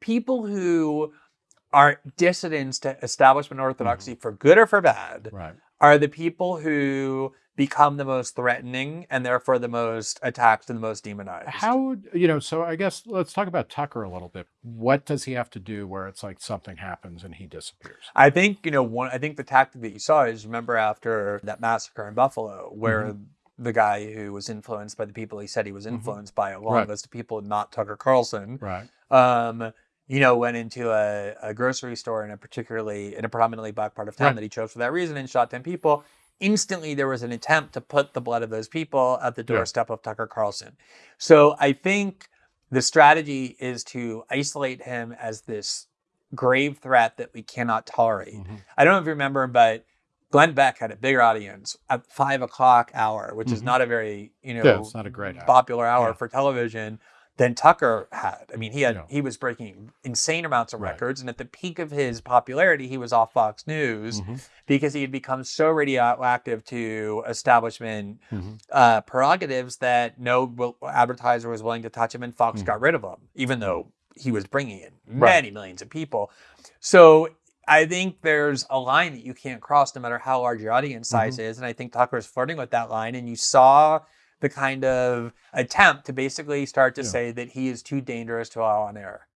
people who are dissidents to establishment orthodoxy for good or for bad Right. are the people who become the most threatening and therefore the most attacked and the most demonized. How you know? So I guess let's talk about Tucker a little bit. What does he have to do where it's like something happens and he disappears? I think, you know, one I think the tactic that you saw is remember after that massacre in Buffalo where Mm-hmm. the guy who was influenced by the people he said he was influenced by, a long Right. list of people, not Tucker Carlson, Right. um, you know, went into a, a grocery store in a particularly in a predominantly black part of town Right. that he chose for that reason and shot 10 people. Instantly, there was an attempt to put the blood of those people at the Yeah. doorstep of Tucker Carlson. So I think the strategy is to isolate him as this grave threat that we cannot tolerate. Mhm. I don't know if you remember, but Glenn Beck had a bigger audience at five o'clock hour, which is Mhm. not a very you know Yeah, it's not a great hour. popular hour Yeah. for television than Tucker had. I mean, he had he was breaking insane amounts of Right. records, and at the peak of his popularity, he was off Fox News Mhm. because he had become so radioactive to establishment Mhm. uh, prerogatives that no advertiser was willing to touch him, and Fox Mhm. got rid of him, even though he was bringing in Right. many millions of people. So I think there's a line that you can't cross, no matter how large your audience size Mm-hmm. is, and I think Tucker's flirting with that line, and you saw the kind of attempt to basically start to Yeah. say that he is too dangerous to allow on air.